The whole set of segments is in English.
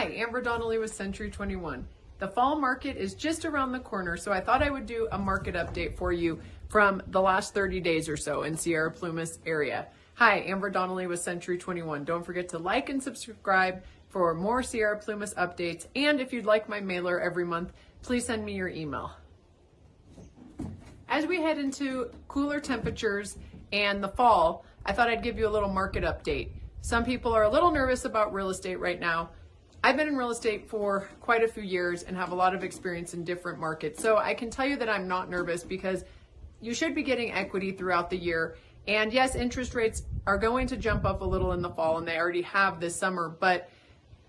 Amber Donnelly with Century 21. The fall market is just around the corner, so I thought I would do a market update for you from the last 30 days or so in Sierra Plumas area. Hi, Amber Donnelly with Century 21. Don't forget to like and subscribe for more Sierra Plumas updates. And if you'd like my mailer every month, please send me your email. As we head into cooler temperatures and the fall, I thought I'd give you a little market update. Some people are a little nervous about real estate right now. I've been in real estate for quite a few years and have a lot of experience in different markets. So I can tell you that I'm not nervous because you should be getting equity throughout the year. And yes, interest rates are going to jump up a little in the fall and they already have this summer, but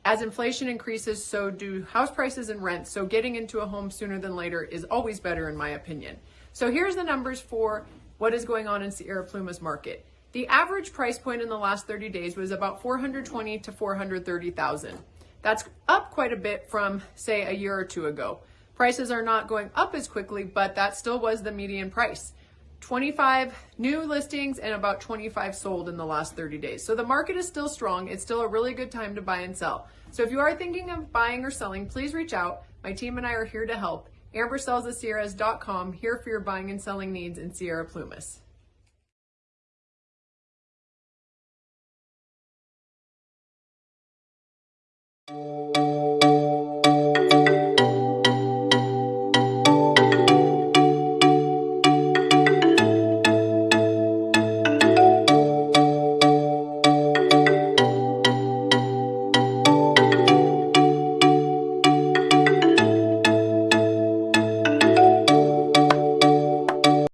as inflation increases, so do house prices and rents. So getting into a home sooner than later is always better in my opinion. So here's the numbers for what is going on in Sierra Plumas market. The average price point in the last 30 days was about 420 to 430,000. That's up quite a bit from say a year or two ago. Prices are not going up as quickly, but that still was the median price. 25 new listings and about 25 sold in the last 30 days. So the market is still strong. It's still a really good time to buy and sell. So if you are thinking of buying or selling, please reach out. My team and I are here to help. AmberSellsTheSierras.com, here for your buying and selling needs in Sierra Plumas.